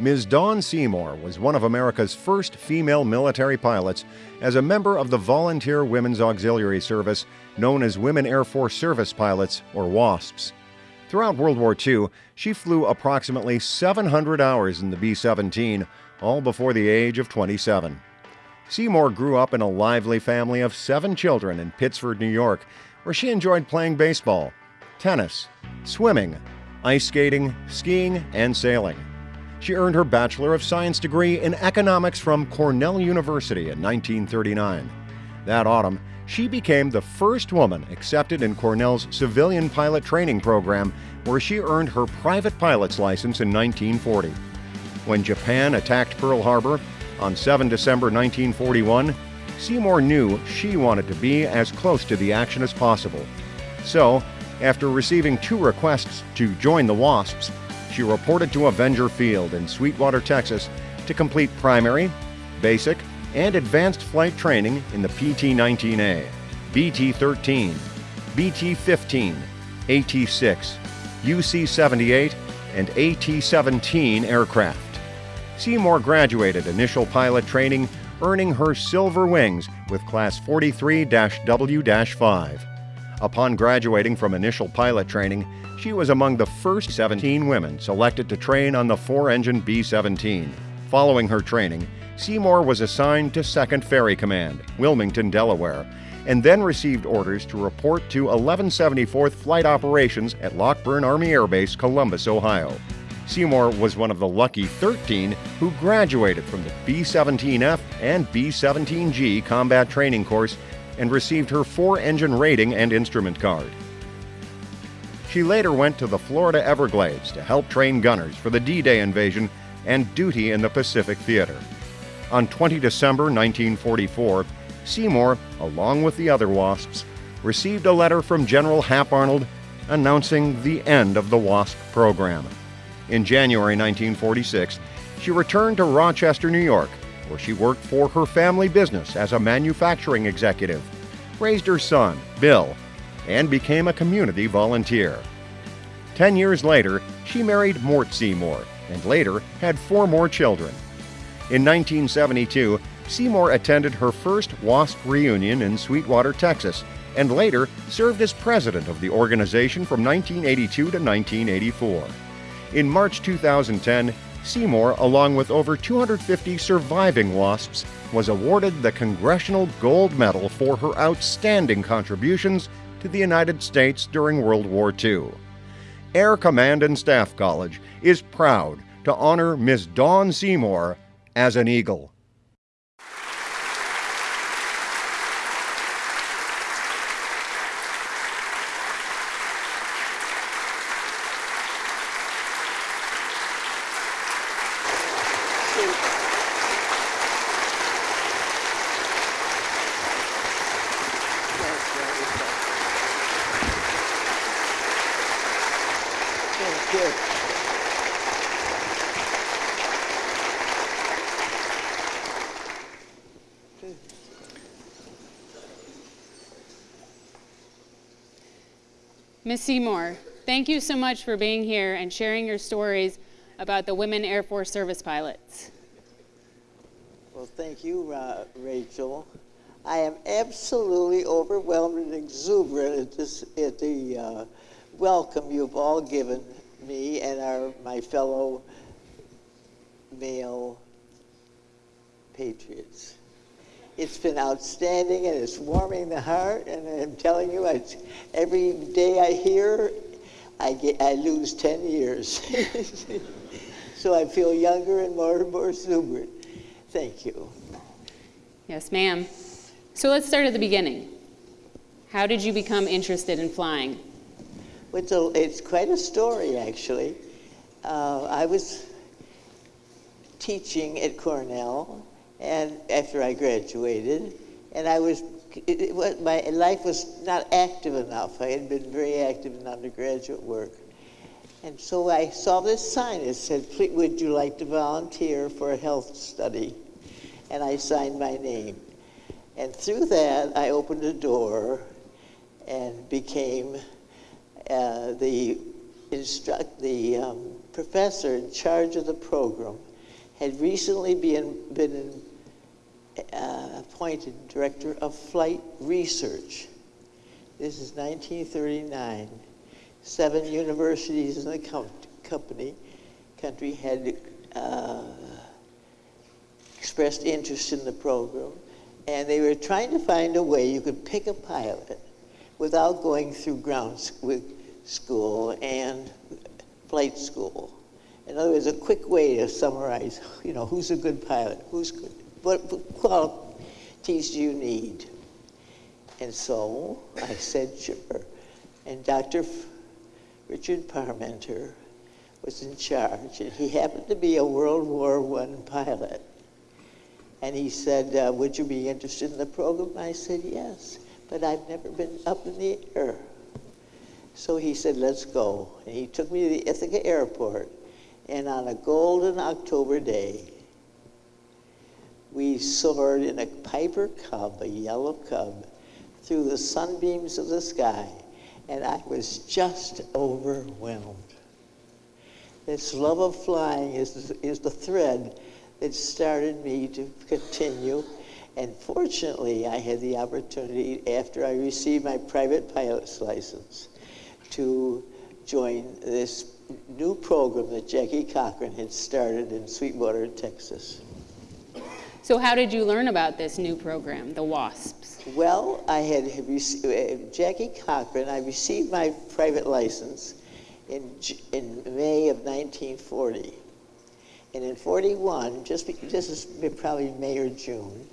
Ms. Dawn Seymour was one of America's first female military pilots as a member of the Volunteer Women's Auxiliary Service, known as Women Air Force Service Pilots, or WASPs. Throughout World War II, she flew approximately 700 hours in the B 17, all before the age of 27. Seymour grew up in a lively family of seven children in Pittsford, New York, where she enjoyed playing baseball, tennis, swimming, ice skating, skiing, and sailing. She earned her Bachelor of Science degree in economics from Cornell University in 1939. That autumn, she became the first woman accepted in Cornell's civilian pilot training program, where she earned her private pilot's license in 1940. When Japan attacked Pearl Harbor on 7 December 1941, Seymour knew she wanted to be as close to the action as possible. So, after receiving two requests to join the WASPs, she reported to Avenger Field in Sweetwater, Texas, to complete primary, basic, and advanced flight training in the PT 19A, BT 13, BT 15, AT 6, UC 78, and AT 17 aircraft. Seymour graduated initial pilot training, earning her Silver Wings with Class 43 W 5. Upon graduating from initial pilot training, she was among the first 17 women selected to train on the four engine B 17. Following her training, Seymour was assigned to 2nd Ferry Command, Wilmington, Delaware, and then received orders to report to 1174th Flight Operations at Lockbourne Army Air Base, Columbus, Ohio. Seymour was one of the lucky 13 who graduated from the B 17F and B 17G combat training course and received her four engine rating and instrument card. She later went to the Florida Everglades to help train gunners for the D Day invasion and duty in the Pacific Theater. On 20 December 1944, Seymour, along with the other WASPs, received a letter from General Hap Arnold announcing the end of the WASP program. In January 1946, she returned to Rochester, New York, where she worked for her family business as a manufacturing executive, raised her son, Bill, and became a community volunteer. Ten years later, she married Mort Seymour and later had four more children. In 1972, Seymour attended her first WASP reunion in Sweetwater, Texas, and later served as president of the organization from 1982 to 1984. In March 2010, Seymour, along with over 250 surviving WASPs, was awarded the Congressional Gold Medal for her outstanding contributions to the United States during World War II. Air Command and Staff College is proud to honor Ms. Dawn Seymour as an Eagle. Ms. Seymour, thank you so much for being here and sharing your stories about the women Air Force service pilots. Well, thank you, uh, Rachel. I am absolutely overwhelmed and exuberant at, this, at the uh, welcome you've all given me and our, my fellow male patriots. It's been outstanding and it's warming the heart. And I'm telling you, I, every day I hear, I, get, I lose 10 years. so I feel younger and more and more exuberant. Thank you. Yes, ma'am. So let's start at the beginning. How did you become interested in flying? It's, a, it's quite a story, actually. Uh, I was teaching at Cornell, and after I graduated, and I was, it, it my life was not active enough. I had been very active in undergraduate work. And so I saw this sign. It said, would you like to volunteer for a health study? And I signed my name. And through that, I opened a door and became uh, the, instruct, the um, professor in charge of the program had recently been, been appointed director of flight research. This is 1939. Seven universities in the com- company, country had uh, expressed interest in the program, and they were trying to find a way you could pick a pilot without going through ground school and flight school. In other words, a quick way to summarize, you know, who's a good pilot, who's good, what qualities do you need? And so I said, sure. And Dr. Richard Parmenter was in charge, and he happened to be a World War I pilot. And he said, uh, would you be interested in the program? I said, yes, but I've never been up in the air. So he said, let's go. And he took me to the Ithaca airport. And on a golden October day, we soared in a Piper Cub, a yellow Cub, through the sunbeams of the sky. And I was just overwhelmed. This love of flying is, is the thread that started me to continue. And fortunately, I had the opportunity, after I received my private pilot's license, to join this new program that Jackie Cochran had started in Sweetwater, Texas. So how did you learn about this new program, the WASPs? Well, I had uh, Jackie Cochran, I received my private license in, in May of 1940. And in 41, just, this is probably May or June,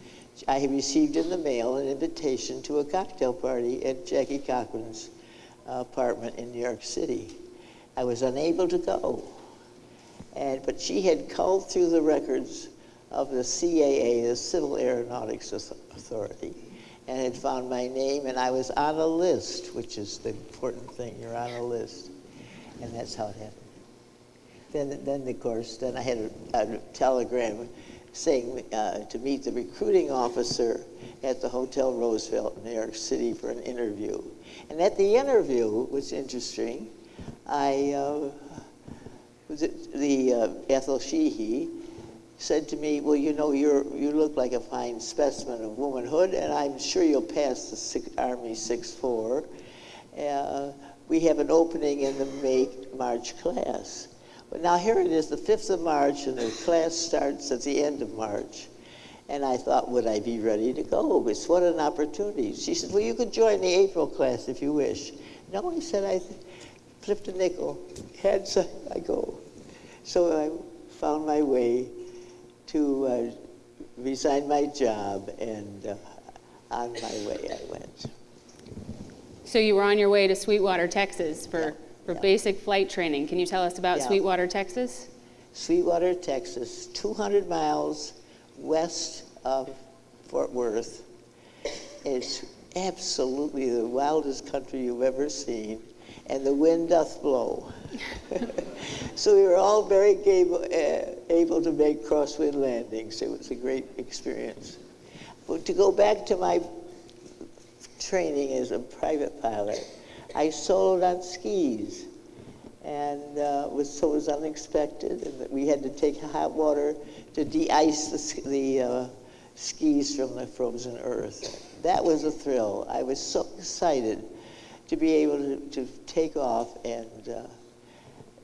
I received in the mail an invitation to a cocktail party at Jackie Cochran's apartment in New York City. I was unable to go. And, but she had culled through the records of the CAA, the Civil Aeronautics Authority, and had found my name, and I was on a list, which is the important thing. You're on a list. And that's how it happened. Then, then of course, then I had a, a telegram saying uh, to meet the recruiting officer at the Hotel Roosevelt in New York City for an interview. And at the interview, was interesting, I, uh, was it the uh, Ethel Sheehy said to me, well, you know, you're, you look like a fine specimen of womanhood, and I'm sure you'll pass the six, Army 6-4. Uh, we have an opening in the May March class. But now here it is, the 5th of March, and the class starts at the end of March. And I thought, would I be ready to go? It's what an opportunity. She said, well, you could join the April class if you wish. No, I said, I flipped a nickel. Heads, I go. So I found my way to uh, resign my job, and uh, on my way I went. So you were on your way to Sweetwater, Texas for, Yeah, for yeah. basic flight training. Can you tell us about Yeah. Sweetwater, Texas? Sweetwater, Texas, 200 miles west of Fort Worth. It's absolutely the wildest country you've ever seen, and the wind doth blow. so we were all very able, uh, able to make crosswind landings. It was a great experience. But to go back to my training as a private pilot, I soloed on skis and uh, was so it was unexpected, and that we had to take hot water to de-ice the, the uh, skis from the frozen earth. That was a thrill. I was so excited to be able to, to take off and uh,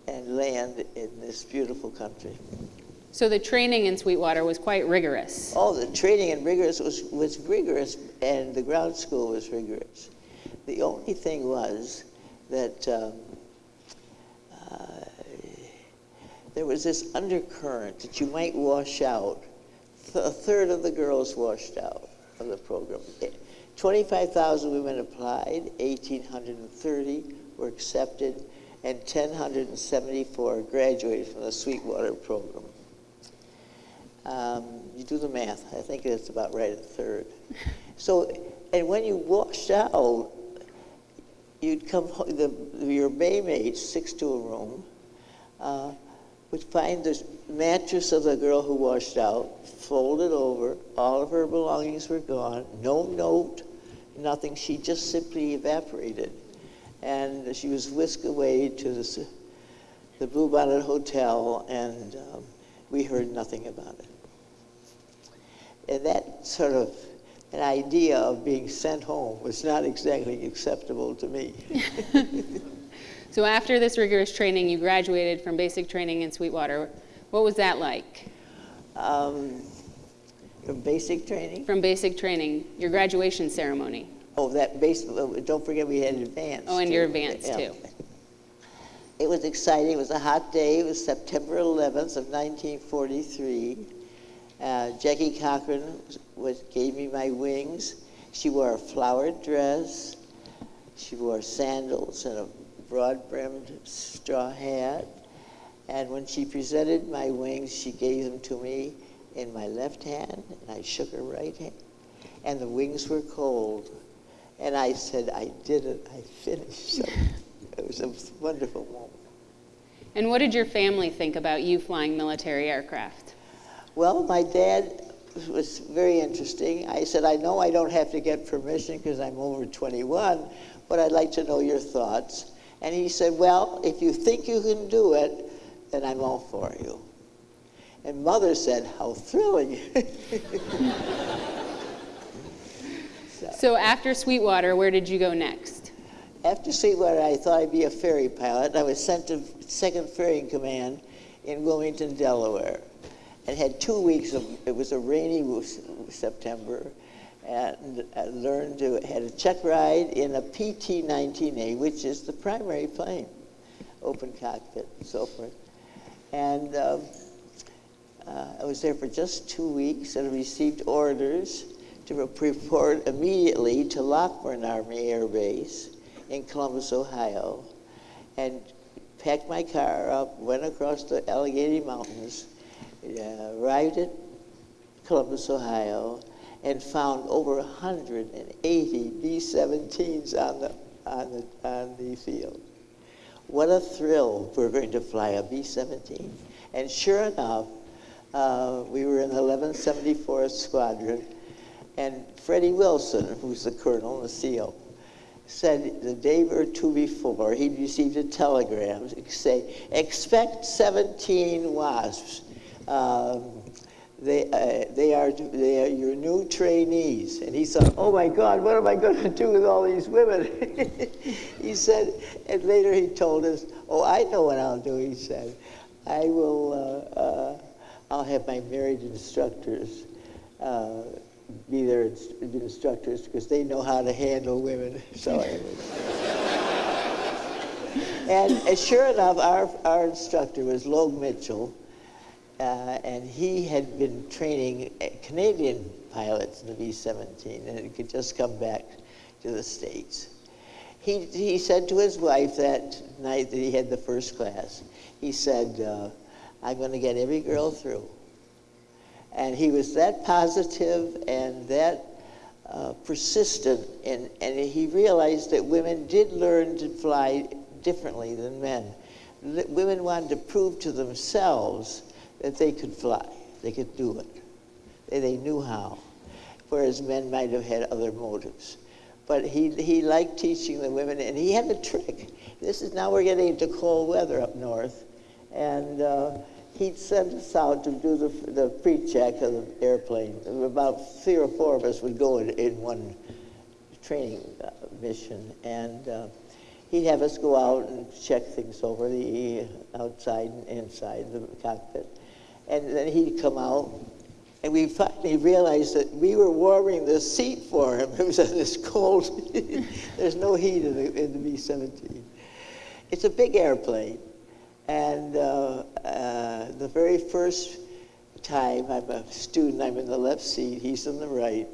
and land in this beautiful country. So the training in Sweetwater was quite rigorous. Oh, the training and rigorous was, was rigorous, and the ground school was rigorous. The only thing was that um, uh, there was this undercurrent that you might wash out. A third of the girls washed out of the program. 25,000 women applied, 1,830 were accepted, and 1,074 graduated from the Sweetwater program. Um, you do the math. I think it's about right, at third. So, and when you washed out, you'd come home, the, your Baymates, six to a room, uh, would find the mattress of the girl who washed out, folded over, all of her belongings were gone, no note, nothing. She just simply evaporated. And she was whisked away to the, the Bluebonnet Hotel, and um, we heard nothing about it. And that sort of an idea of being sent home was not exactly acceptable to me. so after this rigorous training, you graduated from basic training in Sweetwater. What was that like? Um, from basic training? From basic training, your graduation ceremony. Oh, that basic, don't forget we had advanced. Oh, and too. your advanced yeah. too. It was exciting. It was a hot day. It was September 11th of 1943. Uh, Jackie Cochran was, was, gave me my wings. She wore a flowered dress. She wore sandals and a broad-brimmed straw hat. And when she presented my wings, she gave them to me in my left hand, and I shook her right hand. And the wings were cold. And I said, I did it. I finished. So it was a wonderful moment. And what did your family think about you flying military aircraft? Well, my dad was very interesting. I said, I know I don't have to get permission because I'm over 21, but I'd like to know your thoughts. And he said, Well, if you think you can do it, then I'm all for you. And mother said, How thrilling. so. so after Sweetwater, where did you go next? After Sweetwater, I thought I'd be a ferry pilot. I was sent to 2nd Ferrying Command in Wilmington, Delaware. And had two weeks of, it was a rainy September, and learned to, had a check ride in a PT-19A, which is the primary plane, open cockpit and so forth. And um, uh, I was there for just two weeks and received orders to report immediately to Lockbourne Army Air Base in Columbus, Ohio, and packed my car up, went across the Allegheny Mountains, uh, arrived at Columbus, Ohio, and found over 180 B-17s on the, on, the, on the field. What a thrill we're going to fly a B-17. And sure enough, uh, we were in the 1174th Squadron, and Freddie Wilson, who's the colonel, the SEAL, said the day or two before he'd received a telegram say, expect 17 wasps. Um, they, uh, they, are, they are your new trainees. And he thought, oh my God, what am I going to do with all these women? he said, and later he told us, oh, I know what I'll do, he said. I will, uh, uh, I'll have my married instructors uh, be their instructors because they know how to handle women. So and, sure enough, our, our instructor was Logue Mitchell, uh, and he had been training Canadian pilots in the B-17, and it could just come back to the States. He, he said to his wife that night that he had the first class, he said, uh, I'm going to get every girl through. And he was that positive and that uh, persistent, and, and he realized that women did learn to fly differently than men. women wanted to prove to themselves that they could fly, they could do it, they, they knew how, whereas men might have had other motives. But he, he liked teaching the women, and he had a trick. This is now we're getting into cold weather up north, and uh, he'd send us out to do the, the pre-check of the airplane. About three or four of us would go in, in one training uh, mission, and uh, he'd have us go out and check things over the outside and inside the cockpit. And then he'd come out, and we finally realized that we were warming the seat for him. It was in this cold, there's no heat in the, in the B-17. It's a big airplane. And uh, uh, the very first time I'm a student, I'm in the left seat, he's in the right.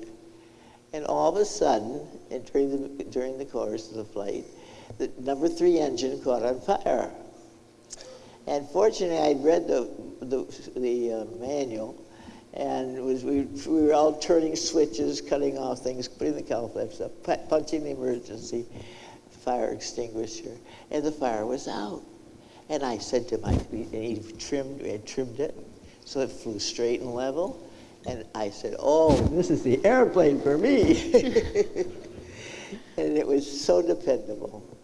And all of a sudden, during the, during the course of the flight, the number three engine caught on fire. And fortunately, I'd read the, the, the uh, manual, and was, we, we were all turning switches, cutting off things, putting the flaps up, punching the emergency fire extinguisher, and the fire was out. And I said to my, and he trimmed, we had trimmed it, so it flew straight and level. And I said, oh, this is the airplane for me. and it was so dependable.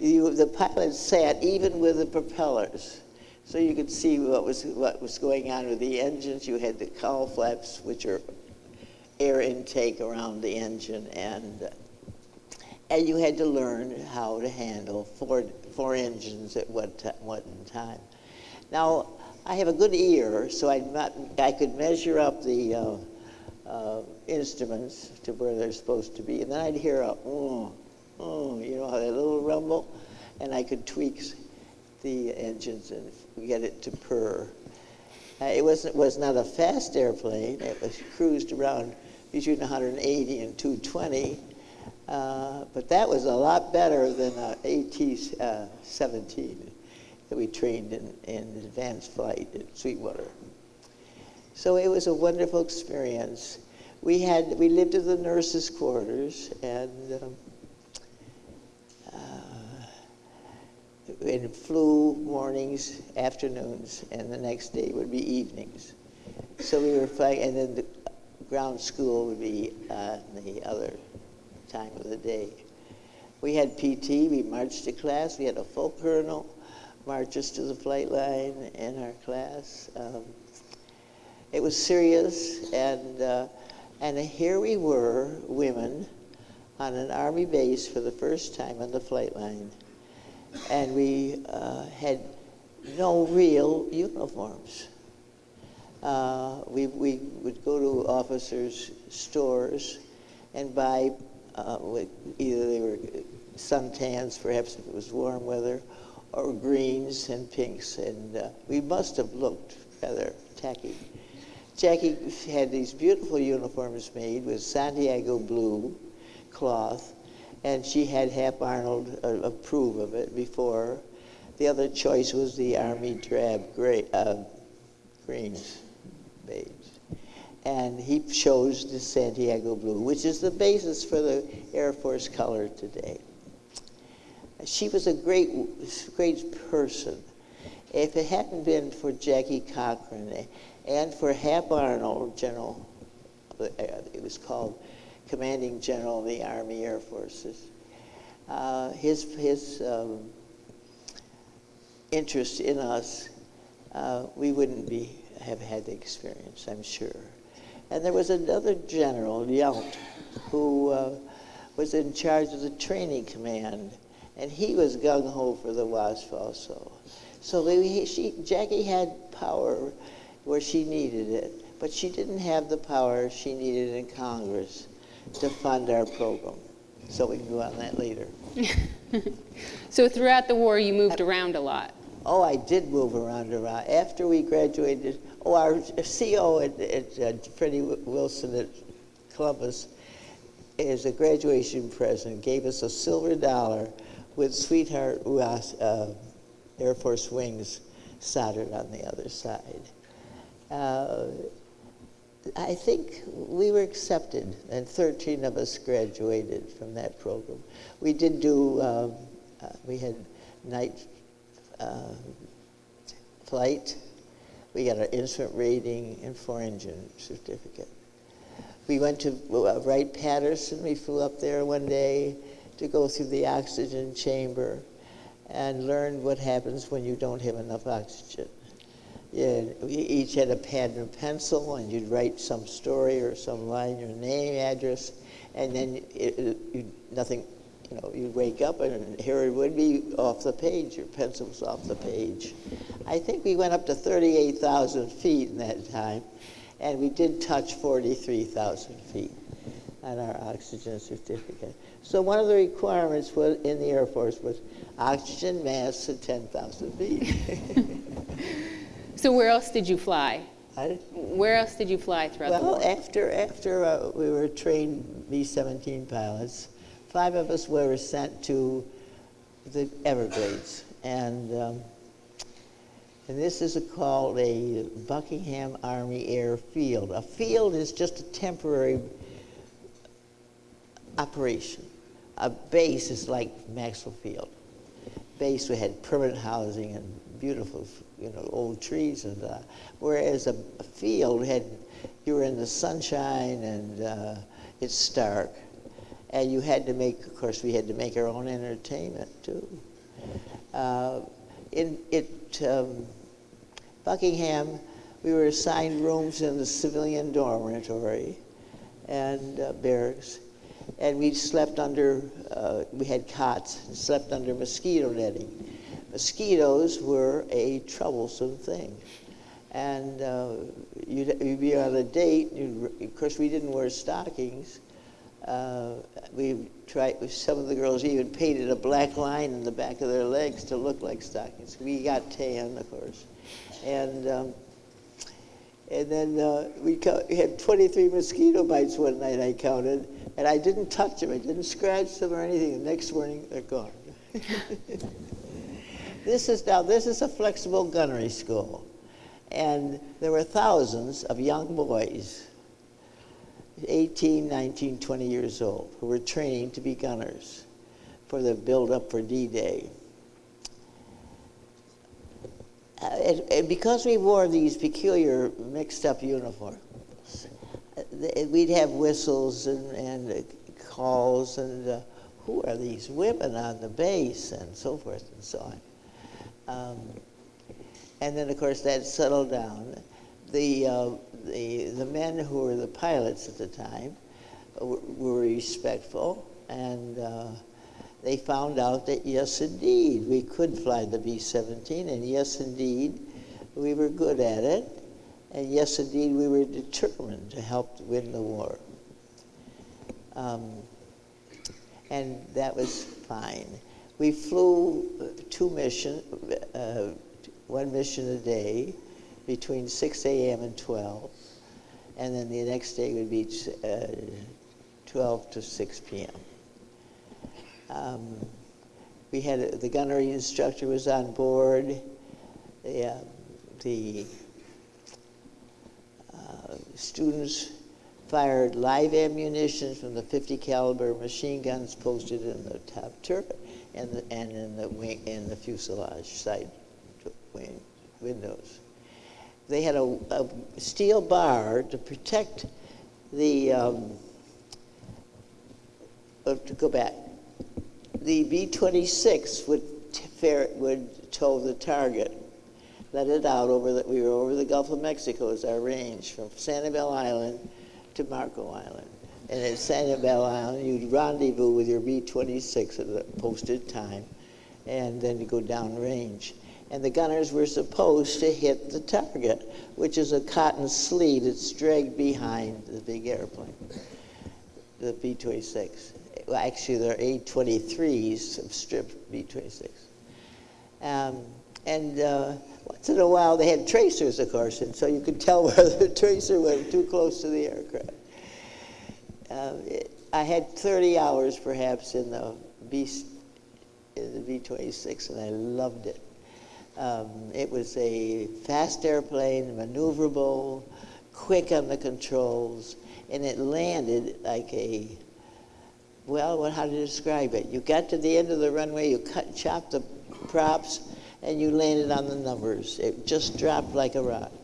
You, the pilot sat even with the propellers. So you could see what was, what was going on with the engines. You had the cowl flaps, which are air intake around the engine, and, and you had to learn how to handle four, four engines at one, one time. Now, I have a good ear, so I, I could measure up the uh, uh, instruments to where they're supposed to be, and then I'd hear a, oh, oh, you know, that little rumble, and I could tweak the engines and get it to purr. Uh, it was, was not a fast airplane. It was cruised around between 180 and 220, uh, but that was a lot better than an AT-17 uh, that we trained in, in advanced flight at Sweetwater. So it was a wonderful experience. We had we lived in the nurses' quarters, and um, and flew mornings, afternoons, and the next day would be evenings. So we were flying, and then the ground school would be uh, the other time of the day. We had PT. We marched to class. We had a full colonel march us to the flight line in our class. Um, it was serious, and, uh, and here we were, women, on an Army base for the first time on the flight line. And we uh, had no real uniforms. Uh, we, we would go to officers' stores and buy uh, either they were suntans, perhaps if it was warm weather, or greens and pinks, and uh, we must have looked rather tacky. Jackie had these beautiful uniforms made with Santiago blue cloth, and she had Hap Arnold uh, approve of it before. The other choice was the Army drab gray, uh, greens, beige. And he chose the Santiago blue, which is the basis for the Air Force color today. She was a great, great person. If it hadn't been for Jackie Cochran and for Hap Arnold, General, it was called Commanding General of the Army Air Forces, uh, his, his um, interest in us, uh, we wouldn't be, have had the experience, I'm sure. And there was another general, Yount, who uh, was in charge of the training command. And he was gung ho for the WASP also. So she, Jackie had power where she needed it, but she didn't have the power she needed in Congress to fund our program. So we can go on that later. so throughout the war, you moved around a lot. Oh, I did move around a lot. After we graduated, oh, our CO at, at uh, Freddie Wilson at Columbus, as a graduation present, gave us a silver dollar with Sweetheart uh, Air Force wings soldered on the other side. Uh, I think we were accepted, and 13 of us graduated from that program. We did do, um, uh, we had night uh, flight, we got our instrument rating and four engine certificate. We went to uh, Wright-Patterson, we flew up there one day, to go through the oxygen chamber and learn what happens when you don't have enough oxygen. Yeah, we each had a pad and a pencil, and you'd write some story or some line, your name, address, and then it, it, you, nothing, you know, you'd wake up and here it would be off the page, your pencil's off the page. I think we went up to 38,000 feet in that time, and we did touch 43,000 feet on our oxygen certificate. So one of the requirements was, in the Air Force was oxygen mask at 10,000 feet. so where else did you fly? I, where else did you fly throughout well, the war? Well, after, after uh, we were trained B-17 pilots, five of us were sent to the Everglades. And, um, and this is a, called a Buckingham Army Airfield. A field is just a temporary operation. A base is like Maxwell Field. Base, we had permanent housing and beautiful, you know, old trees and uh, whereas a, field had, you were in the sunshine and uh, it's stark. And you had to make, of course, we had to make our own entertainment too. Uh, it, it um, Buckingham, we were assigned rooms in the civilian dormitory and uh, barracks, and we slept under, uh, we had cots, and slept under mosquito netting. Mosquitoes were a troublesome thing. And uh, you'd, you'd, be on a date, of course we didn't wear stockings, uh, we tried, some of the girls even painted a black line in the back of their legs to look like stockings. We got tan, of course. And, um, and then uh, we, we had 23 mosquito bites one night, I counted, and I didn't touch them. I didn't scratch them or anything. The next morning, they're gone. this is now, this is a flexible gunnery school. And there were thousands of young boys 18, 19, 20 years old who were training to be gunners for the build-up for D-Day. Uh, and, because we wore these peculiar mixed-up uniforms, we'd have whistles and, and uh, calls and uh, who are these women on the base and so forth and so on. Um, and then, of course, that settled down. The uh, the, the men who were the pilots at the time were, respectful and uh, they found out that yes indeed we could fly the B-17 and yes indeed we were good at it and yes indeed we were determined to help win the war. Um, and that was fine. We flew two missions, uh, one mission a day, between 6 a.m. and 12, and then the next day would be uh, 12 to 6 p.m. Um, we had a, the gunnery instructor was on board. The, uh, the uh, students fired live ammunition from the 50 caliber machine guns posted in the top turret and, the, and in the wing in the fuselage side wing windows they had a, a steel bar to protect the, um, uh, to go back, the B-26 would, would tow the target, let it out over the, we were over the Gulf of Mexico as our range, from Sanibel Island to Marco Island. And at Sanibel Island, you'd rendezvous with your B-26 at a posted time, and then you go down range and the gunners were supposed to hit the target, which is a cotton sleeve that's dragged behind the big airplane, the B-26. Well, actually, they're A-23s, of stripped B-26. Um, and uh, once in a while, they had tracers, of course, and so you could tell whether the tracer went too close to the aircraft. Uh, it, I had 30 hours, perhaps, in the B, in the B-26, and I loved it. Um, it was a fast airplane, maneuverable, quick on the controls, and it landed like a, well, what, how to describe it? You got to the end of the runway, you cut, chopped the props, and you landed on the numbers. It just dropped like a rock.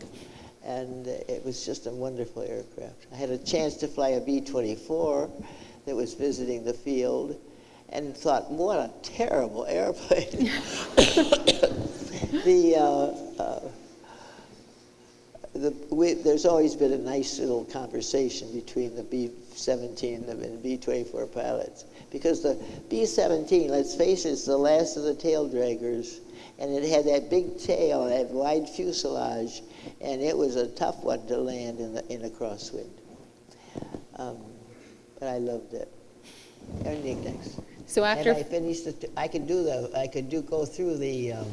And it was just a wonderful aircraft. I had a chance to fly a B-24 that was visiting the field and thought, what a terrible airplane. the, uh, uh, the we, there's always been a nice little conversation between the B-17 and the B-24 pilots because the B-17, let's face it, is the last of the tail draggers, and it had that big tail, that wide fuselage, and it was a tough one to land in, the, in a crosswind. Um, but I loved it. Anything next? So after and I finished, the, I could do the, I could do go through the. Um,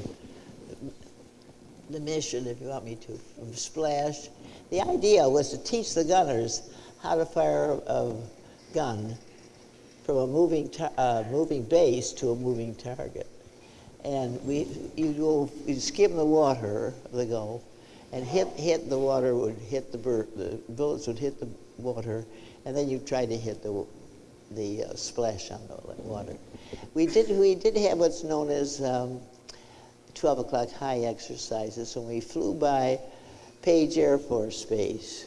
the mission, if you want me to, from Splash. The idea was to teach the gunners how to fire a gun from a moving, uh, moving base to a moving target. And we, you go, you skim the water of the Gulf, and hit, hit the water would hit the, the bullets would hit the water, and then you try to hit the, the uh, splash on the water. We did, we did have what's known as um, 12 o'clock high exercises when we flew by Page Air Force Base,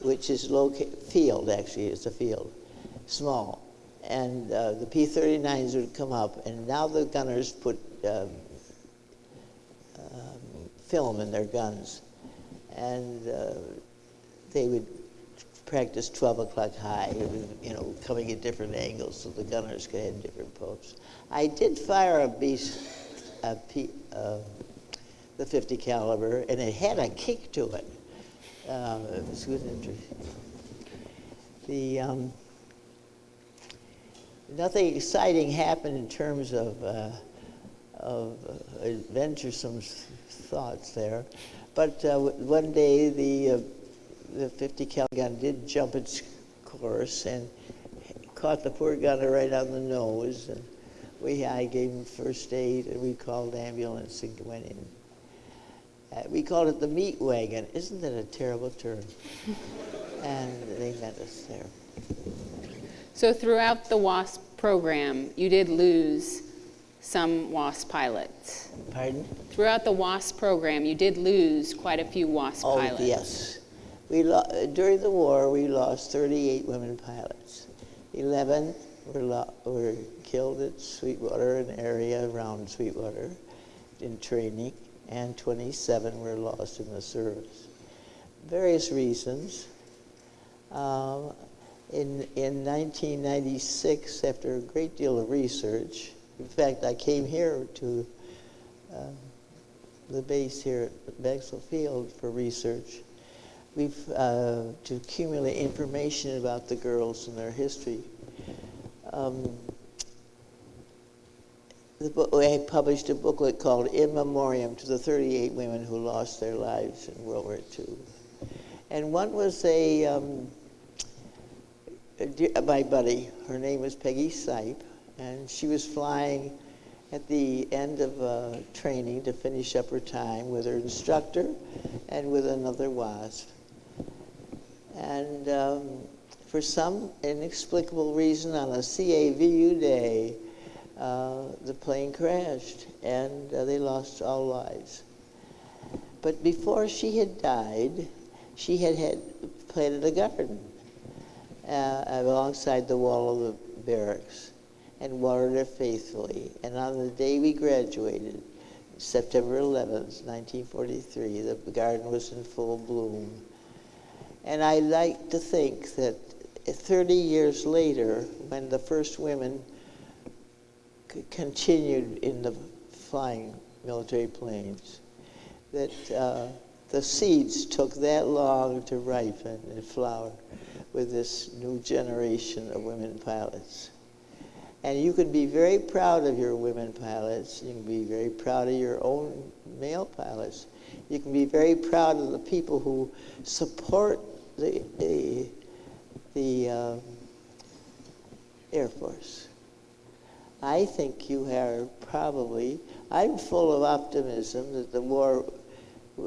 which is located, field actually, it's a field, small. And uh, the P-39s would come up, and now the gunners put um, um, film in their guns. And uh, they would practice 12 o'clock high, you know, coming at different angles so the gunners could have different pokes. I did fire a beast, a P, uh, the 50 caliber, and it had a kick to it. Uh, it was good interesting. The, um, nothing exciting happened in terms of, uh, of uh, adventuresome thoughts there. But uh, one day the, uh, the 50 cal gun did jump its course and caught the poor gunner right on the nose. And we, I gave him first aid and we called ambulance and went in. Uh, we called it the meat wagon. Isn't that a terrible term? and they met us there. So throughout the WASP program, you did lose some WASP pilots. Pardon? Throughout the WASP program, you did lose quite a few WASP oh, pilots. yes. We lo- during the war, we lost 38 women pilots. 11 were, lo- were killed at Sweetwater, an area around Sweetwater, in training, and 27 were lost in the service. Various reasons. Um, in, in 1996, after a great deal of research, in fact, I came here to uh, the base here at Maxwell Field for research. We've uh, to accumulate information about the girls and their history. Um, the book, I published a booklet called In Memoriam to the 38 women who lost their lives in World War II. And one was a, um, a my buddy, her name was Peggy Seip, and she was flying at the end of uh, training to finish up her time with her instructor and with another WASP. And um, for some inexplicable reason, on a CAVU day, uh, the plane crashed and uh, they lost all lives. But before she had died, she had, had planted a garden uh, alongside the wall of the barracks and watered it faithfully. And on the day we graduated, September 11th, 1943, the garden was in full bloom. And I like to think that 30 years later, when the first women continued in the flying military planes, that uh, the seeds took that long to ripen and flower with this new generation of women pilots. And you can be very proud of your women pilots. You can be very proud of your own male pilots. You can be very proud of the people who support the, the, the uh, Air Force. I think you are probably, I'm full of optimism that the war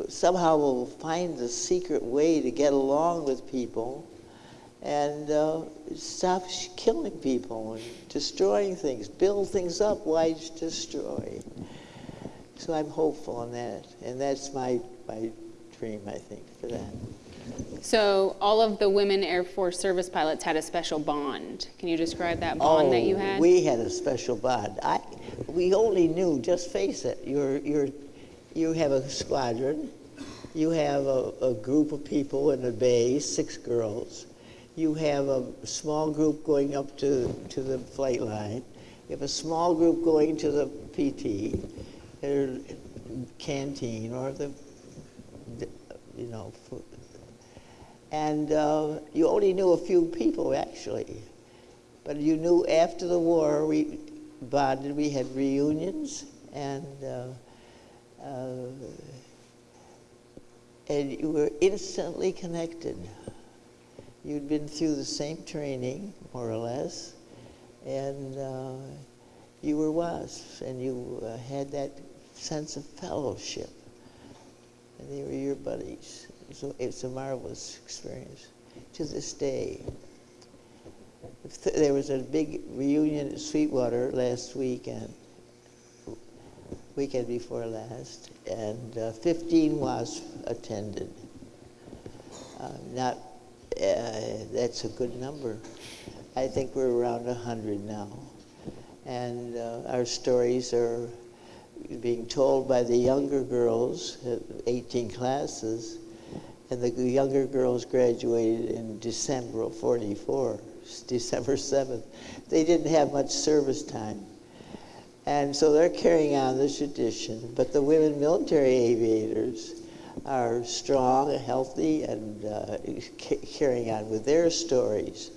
somehow will find the secret way to get along with people and uh, stop killing people and destroying things. Build things up, why destroy? So I'm hopeful on that, and that's my, my dream, I think, for that. So all of the women Air Force service pilots had a special bond. Can you describe that bond oh, that you had? we had a special bond. I, we only knew, just face it, you're, you're, you have a squadron, you have a, a group of people in a bay, six girls, you have a small group going up to, to the flight line. You have a small group going to the PT, or canteen, or the, you know, food. and uh, you only knew a few people actually. But you knew after the war we bonded, we had reunions, and uh, uh, and you were instantly connected. You'd been through the same training, more or less, and uh, you were WASPs, and you uh, had that sense of fellowship. And they were your buddies. So it's a marvelous experience to this day. There was a big reunion at Sweetwater last weekend, weekend before last, and uh, 15 WASP attended. Uh, not uh, that's a good number. I think we're around 100 now. And uh, our stories are being told by the younger girls, uh, 18 classes, and the younger girls graduated in December of 44, December 7th. They didn't have much service time. And so they're carrying on the tradition, but the women military aviators are strong, and healthy, and uh, carrying on with their stories.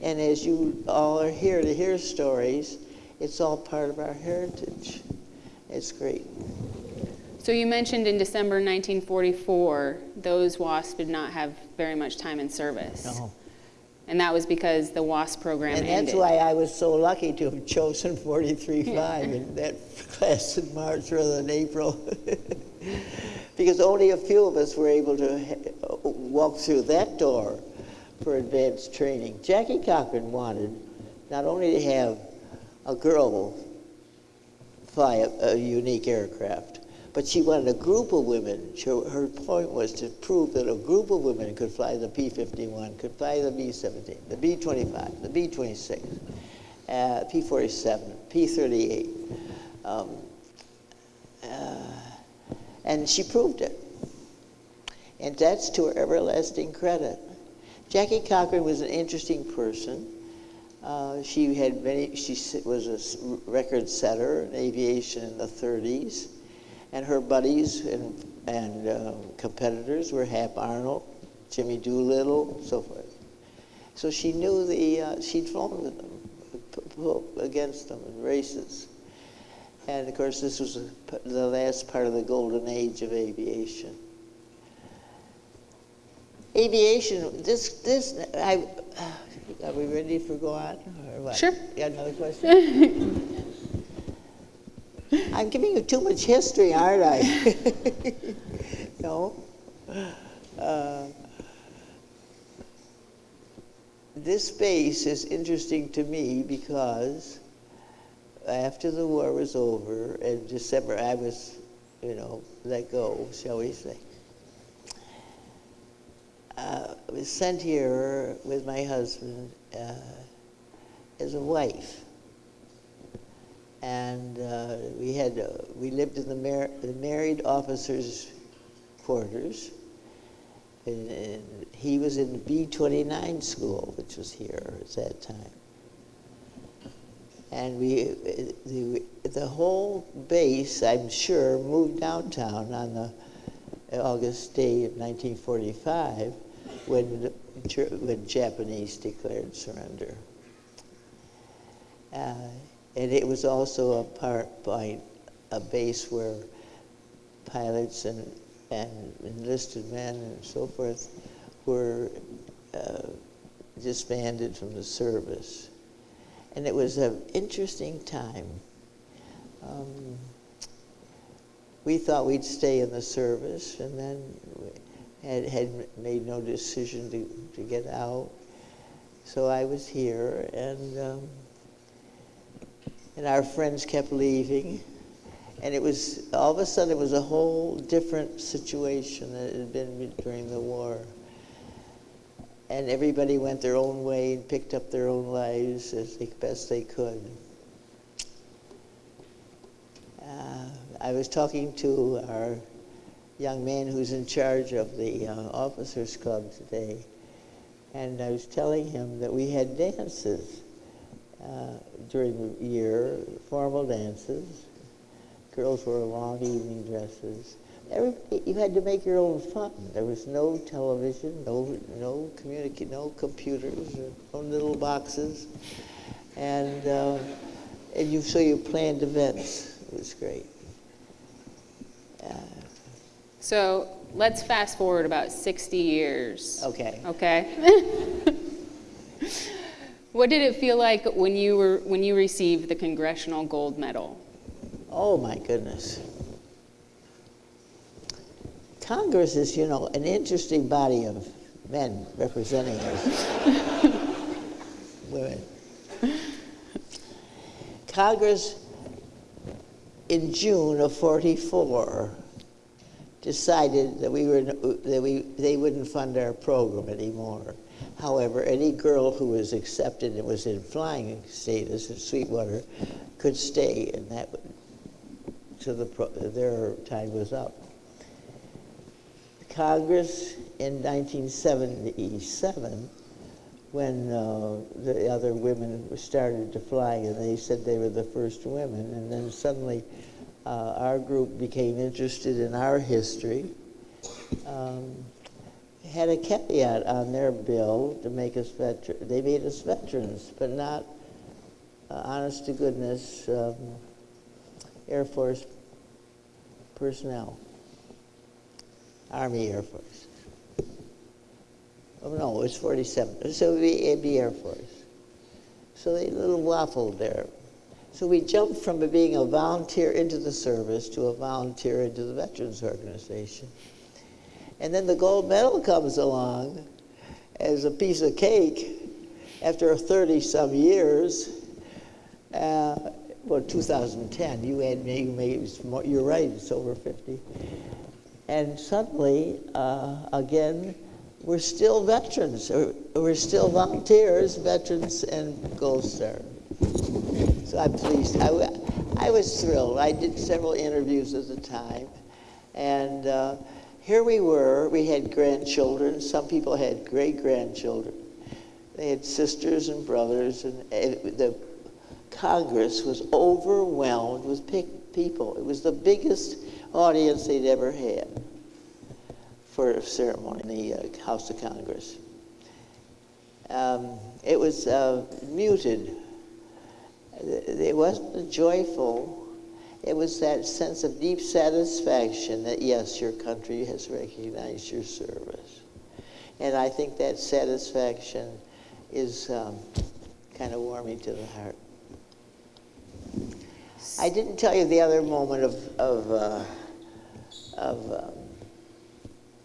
And as you all are here to hear stories, it's all part of our heritage. It's great. So you mentioned in December 1944, those WASP did not have very much time in service. No. And that was because the WASP program And ended. that's why I was so lucky to have chosen 43.5 in that class in March rather than April. because only a few of us were able to walk through that door for advanced training. Jackie Cochran wanted not only to have a girl fly a, a unique aircraft, but she wanted a group of women. Her point was to prove that a group of women could fly the P-51, could fly the B-17, the B-25, the B-26, uh, P-47, P-38. Um, uh, and she proved it. And that's to her everlasting credit. Jackie Cochran was an interesting person. Uh, she had many. She was a record setter in aviation in the 30s, and her buddies and and uh, competitors were Hap Arnold, Jimmy Doolittle, so forth. So she knew the. Uh, she'd flown with them, against them in races, and of course this was the last part of the golden age of aviation. Aviation. This this I. Are we ready for go on? Or what? Sure. You got another question? I'm giving you too much history, aren't I? no. Uh, this space is interesting to me because after the war was over in December, I was, you know, let go, shall we say uh, was sent here with my husband uh, as a wife. And uh, we had uh, we lived in the, mar- the, married officers' quarters. And, and he was in the B-29 school, which was here at that time. And we, the, the whole base, I'm sure, moved downtown on the August day of 1945 when, when Japanese declared surrender. Uh, and it was also a part by a base where pilots and, and enlisted men and so forth were uh, disbanded from the service. And it was an interesting time. Um, we thought we'd stay in the service, and then had, had made no decision to, to get out. So I was here, and um, and our friends kept leaving, and it was all of a sudden it was a whole different situation that had been during the war. And everybody went their own way and picked up their own lives as they, best they could. Uh, I was talking to our young man who's in charge of the uh, officers club today, and I was telling him that we had dances uh, during the year, formal dances. Girls wore long evening dresses. Everybody, you had to make your own fun. There was no television, no no communicate, no computers, no little boxes, and uh, and you so you planned events. It was great. Uh, so let's fast forward about 60 years. Okay. Okay. what did it feel like when you were when you received the Congressional Gold Medal? Oh my goodness. Congress is, you know, an interesting body of men representing us. Women. Congress in June of 44 decided that we were that we they wouldn't fund our program anymore. However, any girl who was accepted and was in flying status at Sweetwater could stay, and that to the pro- their time was up. Congress in 1977, when uh, the other women started to fly, and they said they were the first women, and then suddenly uh, our group became interested in our history. Um, had a caveat on their bill to make us veterans. They made us veterans, but not, uh, honest to goodness, um, Air Force personnel. Army Air Force. Oh, no, it's 47. So it'd be, Air Force. So they little waffled there. So we jumped from being a volunteer into the service to a volunteer into the Veterans Organization. And then the gold medal comes along as a piece of cake after 30 some years. Uh, well, 2010, you had me, you're right, it's over 50. And suddenly, uh, again, we're still veterans. We're still volunteers, veterans, and Gold Star. So I'm pleased. I, I was thrilled. I did several interviews at the time. And uh, here we were. We had grandchildren. Some people had great grandchildren. They had sisters and brothers. And the Congress was overwhelmed with people. It was the biggest audience they'd ever had for a ceremony in the uh, House of Congress. Um, it was uh, muted. It wasn't joyful. It was that sense of deep satisfaction that, yes, your country has recognized your service. And I think that satisfaction is um, kind of warming to the heart. I didn't tell you the other moment of, of, uh, of um,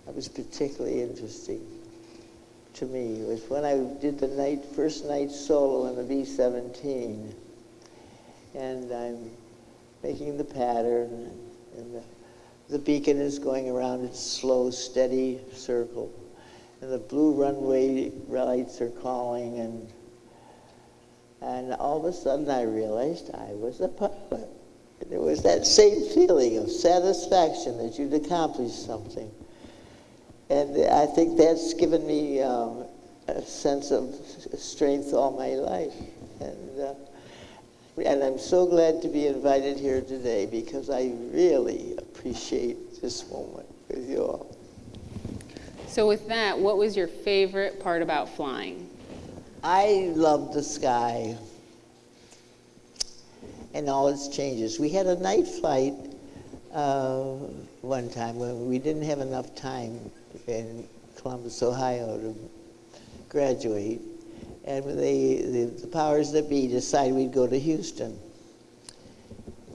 that was particularly interesting to me was when I did the night, first night solo in the B-17. And I'm making the pattern, and the, the beacon is going around its slow, steady circle. And the blue runway lights are calling, and and all of a sudden I realized I was a pilot. There was that same feeling of satisfaction that you'd accomplished something. And I think that's given me um, a sense of strength all my life. And, uh, and I'm so glad to be invited here today because I really appreciate this moment with you all. So with that, what was your favorite part about flying? I love the sky and all its changes. We had a night flight uh, one time when we didn't have enough time in Columbus, Ohio to graduate. And they, the, the powers that be decided we'd go to Houston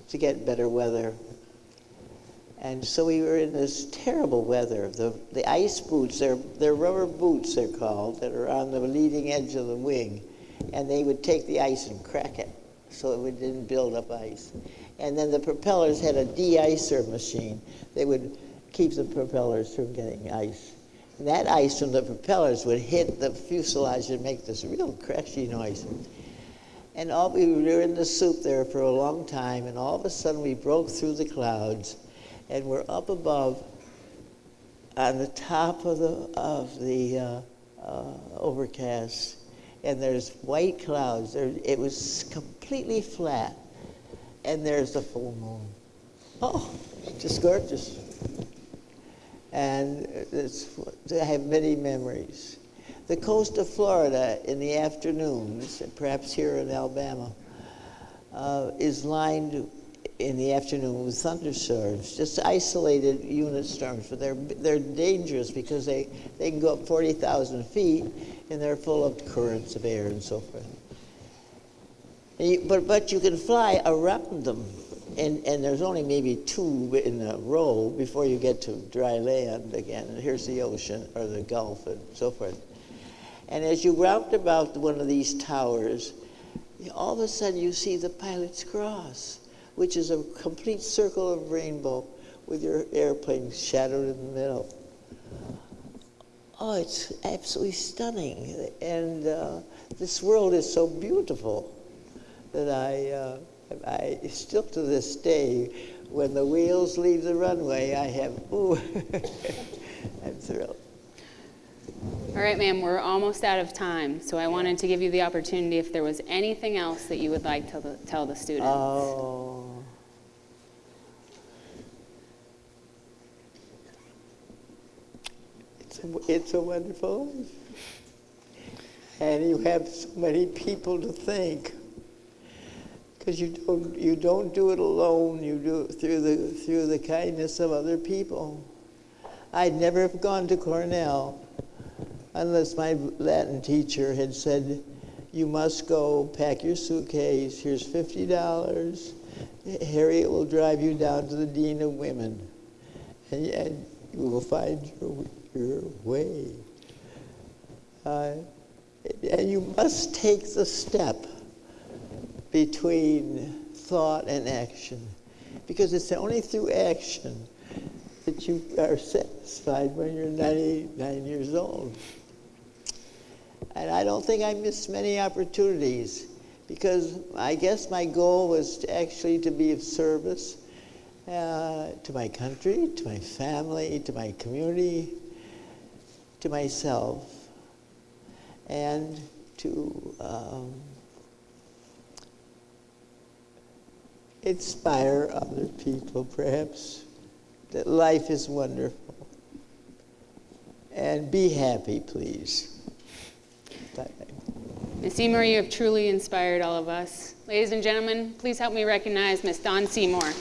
to get better weather. And so we were in this terrible weather. The, the ice boots, they're, they're rubber boots, they're called, that are on the leading edge of the wing. And they would take the ice and crack it so it didn't build up ice. And then the propellers had a de-icer machine. They would keep the propellers from getting ice. And that ice from the propellers would hit the fuselage and make this real crashy noise. And all, we were in the soup there for a long time, and all of a sudden we broke through the clouds, and we're up above on the top of the, of the uh, uh, overcast, and there's white clouds. There, it was completely flat, and there's the full moon. Oh, just gorgeous and I have many memories. The coast of Florida in the afternoons, perhaps here in Alabama, uh, is lined in the afternoon with thunderstorms, just isolated unit storms, but they're, they're dangerous because they, they can go up 40,000 feet and they're full of currents of air and so forth. And you, but, but you can fly around them and, and there's only maybe two in a row before you get to dry land again. And here's the ocean or the Gulf and so forth. And as you round about one of these towers, all of a sudden you see the Pilot's Cross, which is a complete circle of rainbow with your airplane shadowed in the middle. Oh, it's absolutely stunning. And uh, this world is so beautiful that I. Uh, I still to this day, when the wheels leave the runway, I have, ooh, I'm thrilled. All right, ma'am, we're almost out of time, so I wanted to give you the opportunity if there was anything else that you would like to tell the students. Oh. It's a, wonderful life. And you have so many people to thank. Because you don't, you don't do it alone, you do it through the, through the kindness of other people. I'd never have gone to Cornell unless my Latin teacher had said, you must go, pack your suitcase, here's $50. Harriet will drive you down to the Dean of Women, and, and you will find your, your way. Uh, and you must take the step between thought and action, because it's only through action that you are satisfied when you're 99 years old. And I don't think I missed many opportunities because I guess my goal was to actually to be of service uh, to my country, to my family, to my community, to myself, and to um, inspire other people, perhaps, that life is wonderful. And be happy, please. Ms. Seymour, you have truly inspired all of us. Ladies and gentlemen, please help me recognize Miss Dawn Seymour.